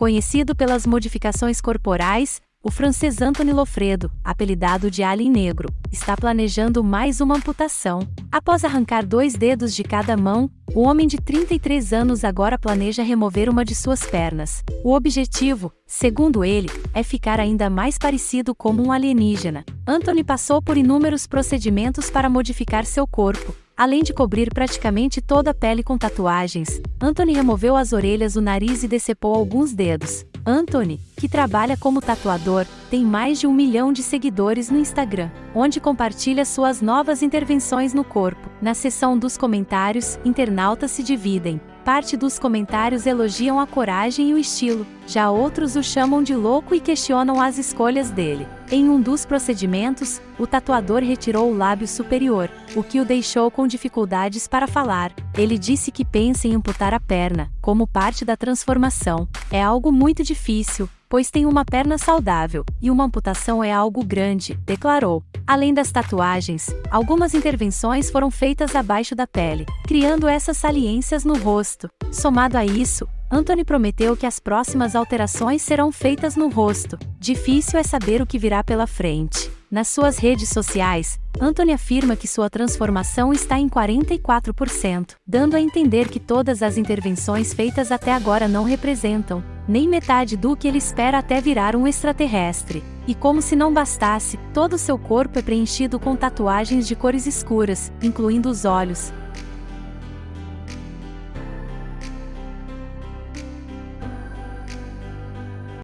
Conhecido pelas modificações corporais, o francês Anthony Lofredo, apelidado de Alien Negro, está planejando mais uma amputação. Após arrancar dois dedos de cada mão, o homem de 33 anos agora planeja remover uma de suas pernas. O objetivo, segundo ele, é ficar ainda mais parecido como um alienígena. Anthony passou por inúmeros procedimentos para modificar seu corpo, Além de cobrir praticamente toda a pele com tatuagens, Anthony removeu as orelhas, o nariz e decepou alguns dedos. Anthony, que trabalha como tatuador, tem mais de um milhão de seguidores no Instagram, onde compartilha suas novas intervenções no corpo. Na seção dos comentários, internautas se dividem. Parte dos comentários elogiam a coragem e o estilo, já outros o chamam de louco e questionam as escolhas dele. Em um dos procedimentos, o tatuador retirou o lábio superior, o que o deixou com dificuldades para falar. Ele disse que pensa em amputar a perna, como parte da transformação. É algo muito difícil, pois tem uma perna saudável, e uma amputação é algo grande, declarou. Além das tatuagens, algumas intervenções foram feitas abaixo da pele, criando essas saliências no rosto. Somado a isso, Anthony prometeu que as próximas alterações serão feitas no rosto. Difícil é saber o que virá pela frente. Nas suas redes sociais, Anthony afirma que sua transformação está em 44%, dando a entender que todas as intervenções feitas até agora não representam nem metade do que ele espera até virar um extraterrestre. E como se não bastasse, todo seu corpo é preenchido com tatuagens de cores escuras, incluindo os olhos,